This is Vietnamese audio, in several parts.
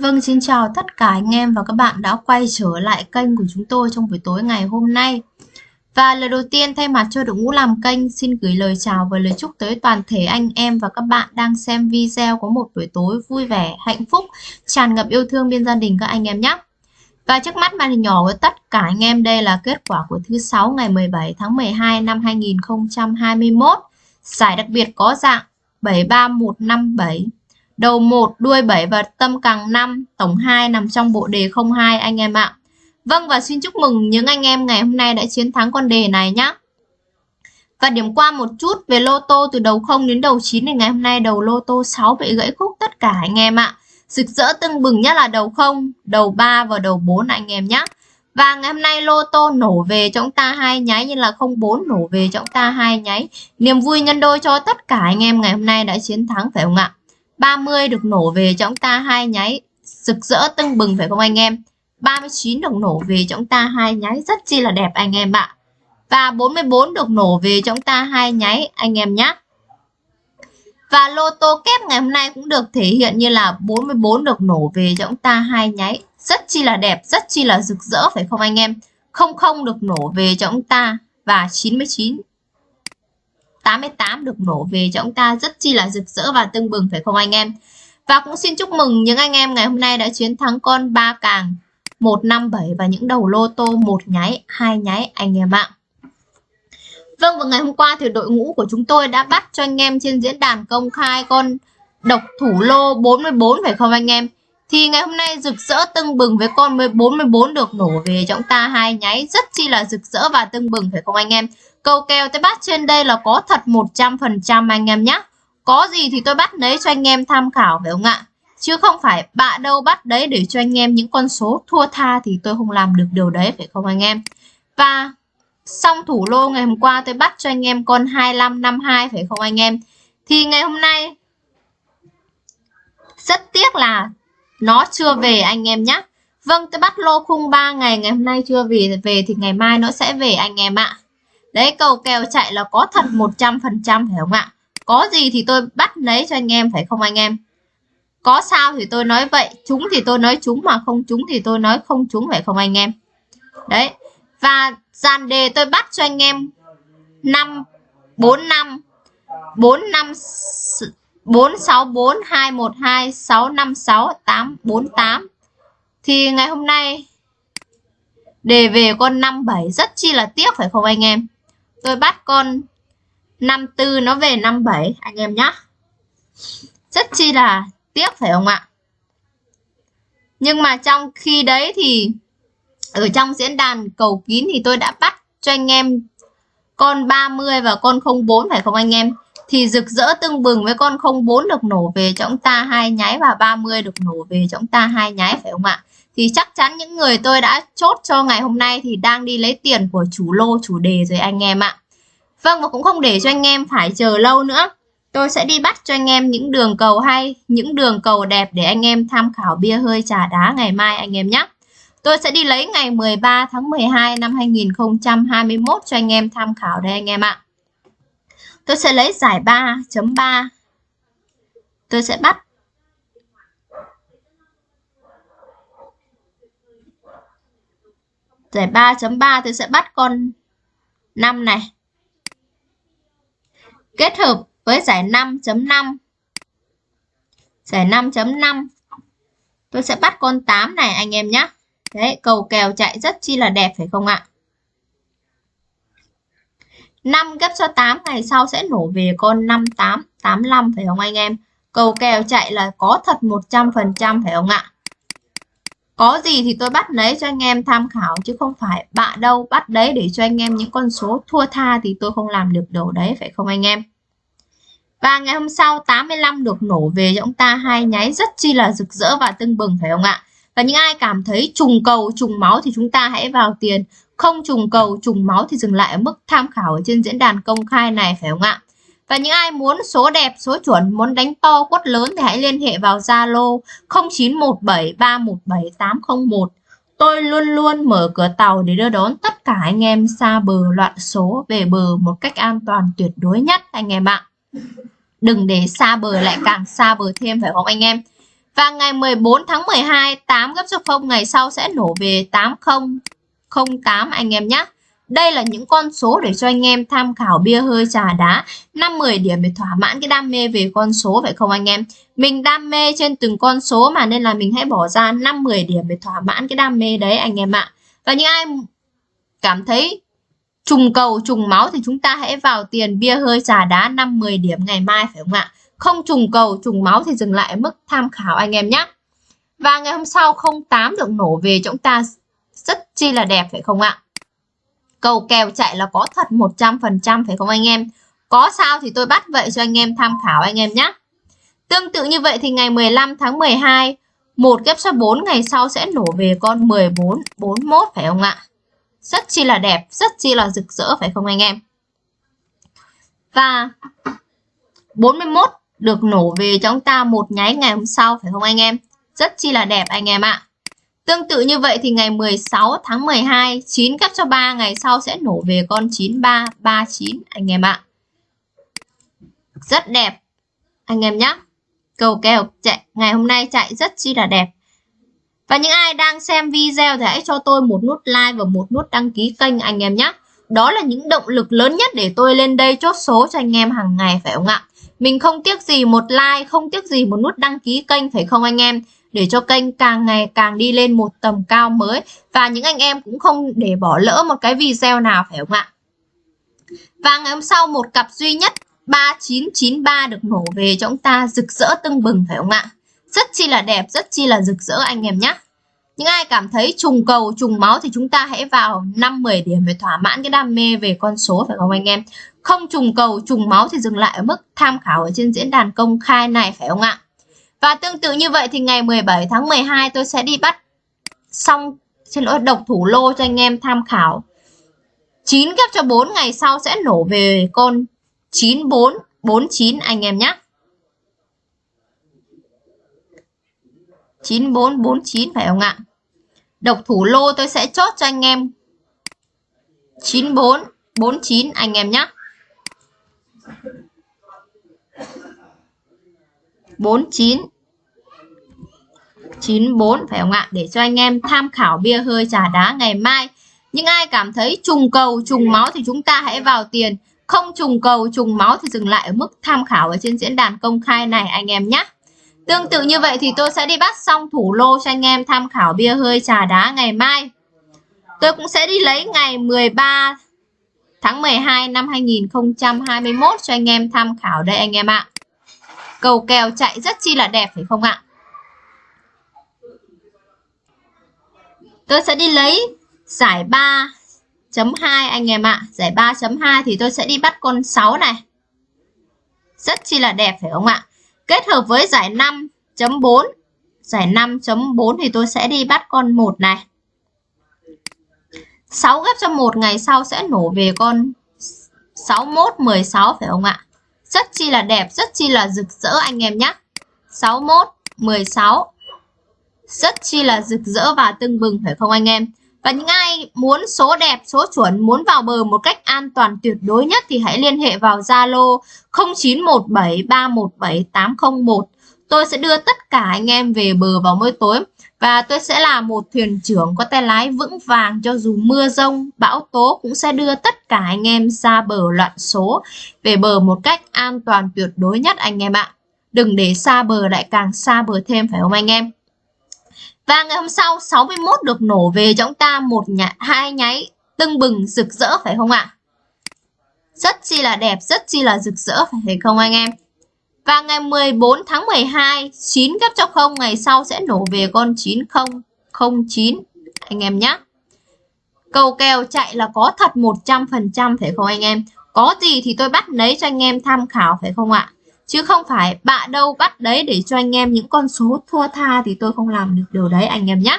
Vâng, xin chào tất cả anh em và các bạn đã quay trở lại kênh của chúng tôi trong buổi tối ngày hôm nay. Và lời đầu tiên thay mặt cho đội ngũ làm kênh xin gửi lời chào và lời chúc tới toàn thể anh em và các bạn đang xem video có một buổi tối vui vẻ, hạnh phúc, tràn ngập yêu thương bên gia đình các anh em nhé. Và trước mắt màn hình nhỏ với tất cả anh em đây là kết quả của thứ sáu ngày 17 tháng 12 năm 2021. Giải đặc biệt có dạng 73157 Đầu 1, đuôi 7 và tâm càng 5, tổng 2 nằm trong bộ đề 02 anh em ạ. Vâng và xin chúc mừng những anh em ngày hôm nay đã chiến thắng con đề này nhé. Và điểm qua một chút về lô tô từ đầu 0 đến đầu 9 thì ngày hôm nay đầu lô tô 6 bị gãy khúc tất cả anh em ạ. Rực rỡ tưng bừng nhất là đầu 0, đầu 3 và đầu 4 anh em nhé. Và ngày hôm nay lô tô nổ về cho chúng ta hai nháy như là 04 nổ về cho chúng ta hai nháy. Niềm vui nhân đôi cho tất cả anh em ngày hôm nay đã chiến thắng phải không ạ? 30 được nổ về cho chúng ta hai nháy. Rực rỡ tưng bừng phải không anh em? 39 được nổ về cho chúng ta hai nháy. Rất chi là đẹp anh em ạ. Và 44 được nổ về cho chúng ta hai nháy, anh em nhé và lô tô kép ngày hôm nay cũng được thể hiện như là 44 được nổ về cho chúng ta hai nháy. Rất chi là đẹp, rất chi là rực rỡ phải không anh em? Không không được nổ về cho chúng ta và 99 88 được nổ về cho ông ta rất chi là rực rỡ và tưng bừng phải không anh em? Và cũng xin chúc mừng những anh em ngày hôm nay đã chiến thắng con ba càng 157 và những đầu lô tô một nháy, hai nháy anh em ạ. Vâng và ngày hôm qua thì đội ngũ của chúng tôi đã bắt cho anh em trên diễn đàn công khai con độc thủ lô 44 phải không anh em? Thì ngày hôm nay rực rỡ tưng bừng với con 44 được nổ về cho chúng ta hai nháy rất chi là rực rỡ và tưng bừng phải không anh em? Câu kèo tôi bắt trên đây là có thật 100% anh em nhé. Có gì thì tôi bắt lấy cho anh em tham khảo phải không ạ? Chứ không phải bạ đâu bắt đấy để cho anh em những con số thua tha thì tôi không làm được điều đấy, phải không anh em? Và xong thủ lô ngày hôm qua tôi bắt cho anh em con 2552 phải không anh em? Thì ngày hôm nay rất tiếc là nó chưa về anh em nhé. Vâng tôi bắt lô khung 3 ngày ngày hôm nay chưa về về thì ngày mai nó sẽ về anh em ạ. Đấy cầu kèo chạy là có thật 100% phải không ạ? Có gì thì tôi bắt lấy cho anh em phải không anh em? Có sao thì tôi nói vậy, chúng thì tôi nói chúng mà không chúng thì tôi nói không chúng phải không anh em? Đấy. Và dàn đề tôi bắt cho anh em 5 4 5 4 5 4 6 4 2 1 2 6 5 6 8 4 8. thì ngày hôm nay đề về con 57 rất chi là tiếc phải không anh em? Tôi bắt con 54 nó về 57 anh em nhé rất chi là tiếc phải không ạ? Nhưng mà trong khi đấy thì ở trong diễn đàn cầu kín thì tôi đã bắt cho anh em con 30 và con 04 phải không anh em? Thì rực rỡ tưng bừng với con 04 được nổ về, cho chúng ta hai nháy và 30 được nổ về, cho chúng ta hai nháy phải không ạ? Thì chắc chắn những người tôi đã chốt cho ngày hôm nay thì đang đi lấy tiền của chủ lô, chủ đề rồi anh em ạ Vâng và cũng không để cho anh em phải chờ lâu nữa tôi sẽ đi bắt cho anh em những đường cầu hay, những đường cầu đẹp để anh em tham khảo bia hơi trà đá ngày mai anh em nhé Tôi sẽ đi lấy ngày 13 tháng 12 năm 2021 cho anh em tham khảo đây anh em ạ. Tôi sẽ lấy giải 3.3. Tôi sẽ bắt Giải 3.3 tôi sẽ bắt con 5 này. Kết hợp với giải 5.5. Giải 5.5. Tôi sẽ bắt con 8 này anh em nhé. Đấy, cầu kèo chạy rất chi là đẹp phải không ạ? 5 gấp cho 8 ngày sau sẽ nổ về con 5885 phải không anh em? Cầu kèo chạy là có thật 100% phải không ạ? Có gì thì tôi bắt lấy cho anh em tham khảo chứ không phải bạ đâu bắt đấy để cho anh em những con số thua tha thì tôi không làm được đầu đấy phải không anh em? Và ngày hôm sau 85 được nổ về cho ông ta hai nháy rất chi là rực rỡ và tưng bừng phải không ạ? Và những ai cảm thấy trùng cầu, trùng máu thì chúng ta hãy vào tiền. Không trùng cầu, trùng máu thì dừng lại ở mức tham khảo ở trên diễn đàn công khai này phải không ạ? Và những ai muốn số đẹp, số chuẩn, muốn đánh to quất lớn thì hãy liên hệ vào Zalo 0917317801. Tôi luôn luôn mở cửa tàu để đưa đón tất cả anh em xa bờ loạn số về bờ một cách an toàn tuyệt đối nhất anh em ạ. Đừng để xa bờ lại càng xa bờ thêm phải không anh em? Và ngày 14 tháng 12, 8 gấp số 0 ngày sau sẽ nổ về 8008 anh em nhé. Đây là những con số để cho anh em tham khảo bia hơi trà đá 5-10 điểm để thỏa mãn cái đam mê về con số, phải không anh em? Mình đam mê trên từng con số mà nên là mình hãy bỏ ra 5-10 điểm để thỏa mãn cái đam mê đấy anh em ạ. Và những ai cảm thấy trùng cầu, trùng máu thì chúng ta hãy vào tiền bia hơi trà đá 5-10 điểm ngày mai, phải không ạ? Không trùng cầu, trùng máu thì dừng lại mức tham khảo anh em nhé. Và ngày hôm sau 08 được nổ về, chúng ta rất chi là đẹp, phải không ạ? Cầu kèo chạy là có thật 100% phải không anh em? Có sao thì tôi bắt vậy cho anh em tham khảo anh em nhé. Tương tự như vậy thì ngày 15 tháng 12, một ghép số 4 ngày sau sẽ nổ về con 14, 41 phải không ạ? Rất chi là đẹp, rất chi là rực rỡ phải không anh em? Và 41 được nổ về cho chúng ta một nháy ngày hôm sau phải không anh em? Rất chi là đẹp anh em ạ. Tương tự như vậy thì ngày 16 tháng 12, 9 cấp cho 3 ngày sau sẽ nổ về con 9339 anh em ạ. Rất đẹp anh em nhé. Cầu kèo chạy ngày hôm nay chạy rất chi là đẹp. Và những ai đang xem video thì hãy cho tôi một nút like và một nút đăng ký kênh anh em nhé. Đó là những động lực lớn nhất để tôi lên đây chốt số cho anh em hàng ngày phải không ạ? Mình không tiếc gì một like, không tiếc gì một nút đăng ký kênh phải không anh em? Để cho kênh càng ngày càng đi lên một tầm cao mới. Và những anh em cũng không để bỏ lỡ một cái video nào phải không ạ? Và ngày hôm sau một cặp duy nhất 3993 được nổ về cho chúng ta rực rỡ tưng bừng phải không ạ? Rất chi là đẹp, rất chi là rực rỡ anh em nhé. Những ai cảm thấy trùng cầu, trùng máu thì chúng ta hãy vào 5-10 điểm để thỏa mãn cái đam mê về con số phải không anh em? Không trùng cầu, trùng máu thì dừng lại ở mức tham khảo ở trên diễn đàn công khai này phải không ạ? Và tương tự như vậy thì ngày 17 tháng 12 tôi sẽ đi bắt xong, xin lỗi, độc thủ lô cho anh em tham khảo. 9 ghép cho 4 ngày sau sẽ nổ về con 9449 anh em nhé. 9449 phải không ạ? Độc thủ lô tôi sẽ chốt cho anh em 9449 anh em nhé. 49 94 phải không ạ? Để cho anh em tham khảo bia hơi trà đá ngày mai. Những ai cảm thấy trùng cầu, trùng máu thì chúng ta hãy vào tiền. Không trùng cầu, trùng máu thì dừng lại ở mức tham khảo ở trên diễn đàn công khai này anh em nhé. Tương tự như vậy thì tôi sẽ đi bắt xong thủ lô cho anh em tham khảo bia hơi trà đá ngày mai. Tôi cũng sẽ đi lấy ngày 13 tháng 12 năm 2021 cho anh em tham khảo đây anh em ạ. Cầu kèo chạy rất chi là đẹp phải không ạ? Tôi sẽ đi lấy giải 3.2 anh em ạ. Giải 3.2 thì tôi sẽ đi bắt con 6 này. Rất chi là đẹp phải không ạ? Kết hợp với giải 5.4. Giải 5.4 thì tôi sẽ đi bắt con 1 này. 6 ghép cho 1 ngày sau sẽ nổ về con 61 16 phải không ạ? Rất chi là đẹp, rất chi là rực rỡ anh em nhé. 61 16 rất chi là rực rỡ và tưng bừng phải không anh em? Và những ai muốn số đẹp, số chuẩn, muốn vào bờ một cách an toàn tuyệt đối nhất thì hãy liên hệ vào Zalo 0917317801. Tôi sẽ đưa tất cả anh em về bờ vào mỗi tối và tôi sẽ là một thuyền trưởng có tay lái vững vàng cho dù mưa rông, bão tố cũng sẽ đưa tất cả anh em ra bờ loạn số về bờ một cách an toàn tuyệt đối nhất anh em ạ. Đừng để xa bờ lại càng xa bờ thêm phải không anh em? Và ngày hôm sau 61 được nổ về cho chúng ta một nhà, hai nháy tưng bừng rực rỡ phải không ạ? Rất chi là đẹp, rất chi là rực rỡ phải không anh em? Và ngày 14 tháng 12, 9 gấp cho 0 ngày sau sẽ nổ về con 9009 anh em nhé. Cầu kèo chạy là có thật 100% phải không anh em? Có gì thì tôi bắt lấy cho anh em tham khảo phải không ạ? Chứ không phải bạ đâu bắt đấy để cho anh em những con số thua tha thì tôi không làm được điều đấy anh em nhé.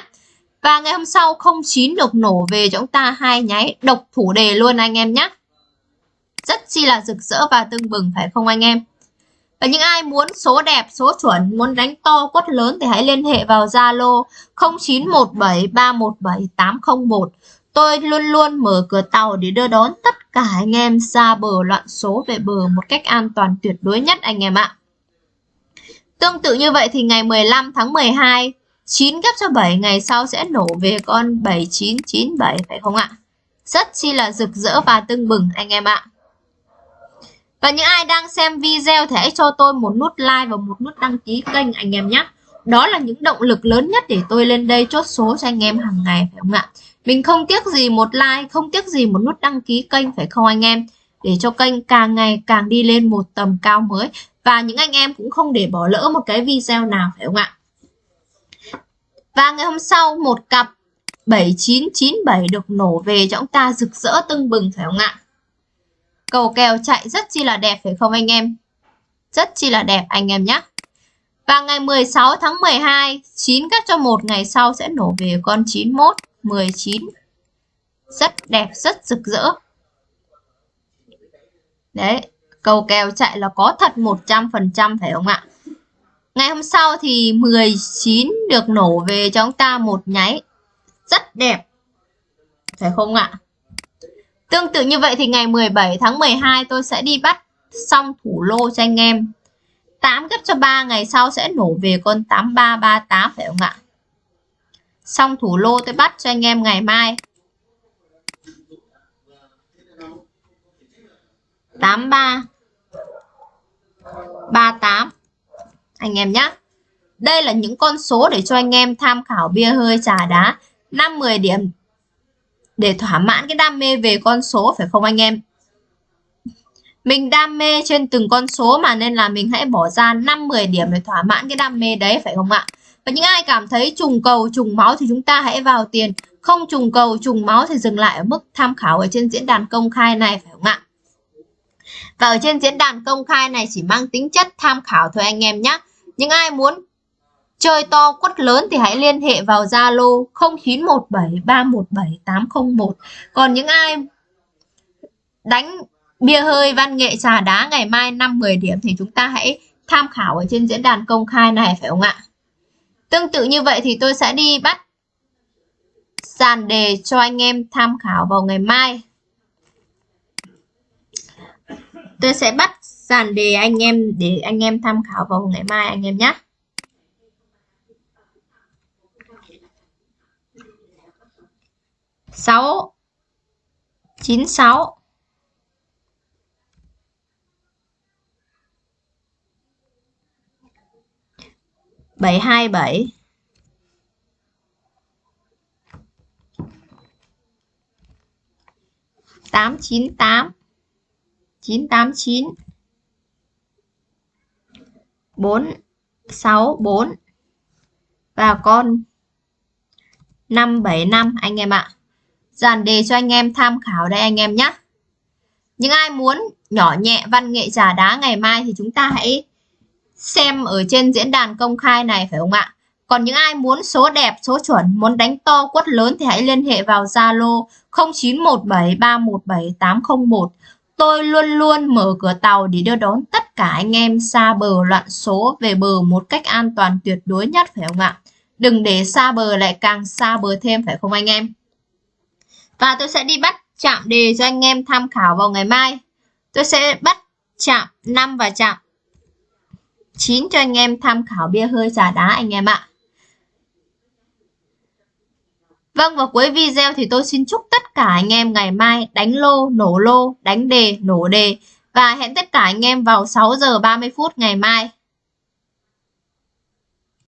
Và ngày hôm sau 09 được nổ về cho chúng ta hai nháy độc thủ đề luôn anh em nhé. Rất chi là rực rỡ và tưng bừng phải không anh em? Và những ai muốn số đẹp, số chuẩn, muốn đánh to quất lớn thì hãy liên hệ vào Zalo 0917317801. Tôi luôn luôn mở cửa tàu để đưa đón tất cả anh em ra bờ loạn số về bờ một cách an toàn tuyệt đối nhất anh em ạ. Tương tự như vậy thì ngày 15 tháng 12 9 ghép cho 7 ngày sau sẽ nổ về con 7997 phải không ạ? Rất chi là rực rỡ và tưng bừng anh em ạ. Và những ai đang xem video thì hãy cho tôi một nút like và một nút đăng ký kênh anh em nhé. Đó là những động lực lớn nhất để tôi lên đây chốt số cho anh em hàng ngày phải không ạ? Mình không tiếc gì một like, không tiếc gì một nút đăng ký kênh phải không anh em? Để cho kênh càng ngày càng đi lên một tầm cao mới. Và những anh em cũng không để bỏ lỡ một cái video nào phải không ạ? Và ngày hôm sau một cặp 7997 được nổ về cho chúng ta rực rỡ tưng bừng phải không ạ? Cầu kèo chạy rất chi là đẹp phải không anh em? Rất chi là đẹp anh em nhé. Và ngày 16 tháng 12, 9 cắt cho một ngày sau sẽ nổ về con 91, 19. Rất đẹp, rất rực rỡ. Đấy, cầu kèo chạy là có thật 100% phải không ạ? Ngày hôm sau thì 19 được nổ về cho chúng ta một nháy. Rất đẹp. Phải không ạ? Tương tự như vậy thì ngày 17 tháng 12 tôi sẽ đi bắt xong thủ lô cho anh em. 8 gấp cho 3 ngày sau sẽ nổ về con 8338 phải không ạ? Xong thủ lô tôi bắt cho anh em ngày mai. 83 38 anh em nhé. Đây là những con số để cho anh em tham khảo bia hơi trà đá 5-10 điểm để thỏa mãn cái đam mê về con số phải không anh em? Mình đam mê trên từng con số mà nên là mình hãy bỏ ra 5-10 điểm để thỏa mãn cái đam mê đấy phải không ạ? Và những ai cảm thấy trùng cầu, trùng máu thì chúng ta hãy vào tiền. Không trùng cầu, trùng máu thì dừng lại ở mức tham khảo ở trên diễn đàn công khai này phải không ạ? Và ở trên diễn đàn công khai này chỉ mang tính chất tham khảo thôi anh em nhé. Những ai muốn chơi to quất lớn thì hãy liên hệ vào Zalo 0917317801 Còn những ai đánh bia hơi, văn nghệ, trà đá ngày mai 5 10 điểm thì chúng ta hãy tham khảo ở trên diễn đàn công khai này, phải không ạ? Tương tự như vậy thì tôi sẽ đi bắt dàn đề cho anh em tham khảo vào ngày mai. Tôi sẽ bắt dàn đề anh em để anh em tham khảo vào ngày mai anh em nhé. 6 96 727 898 989 464 và con 575 anh em ạ dàn đề cho anh em tham khảo đây anh em nhé những ai muốn nhỏ nhẹ văn nghệ trà đá ngày mai thì chúng ta hãy xem ở trên diễn đàn công khai này phải không ạ còn những ai muốn số đẹp, số chuẩn, muốn đánh to quất lớn thì hãy liên hệ vào Zalo 0917317801. Tôi luôn luôn mở cửa tàu để đưa đón tất cả anh em xa bờ loạn số về bờ một cách an toàn tuyệt đối nhất phải không ạ? Đừng để xa bờ lại càng xa bờ thêm phải không anh em? Và tôi sẽ đi bắt chạm đề cho anh em tham khảo vào ngày mai. Tôi sẽ bắt chạm 5 và chạm 9 cho anh em tham khảo bia hơi trà đá anh em ạ. Vâng và cuối video thì tôi xin chúc tất cả anh em ngày mai đánh lô, nổ lô, đánh đề, nổ đề và hẹn tất cả anh em vào 6 giờ 30 phút ngày mai.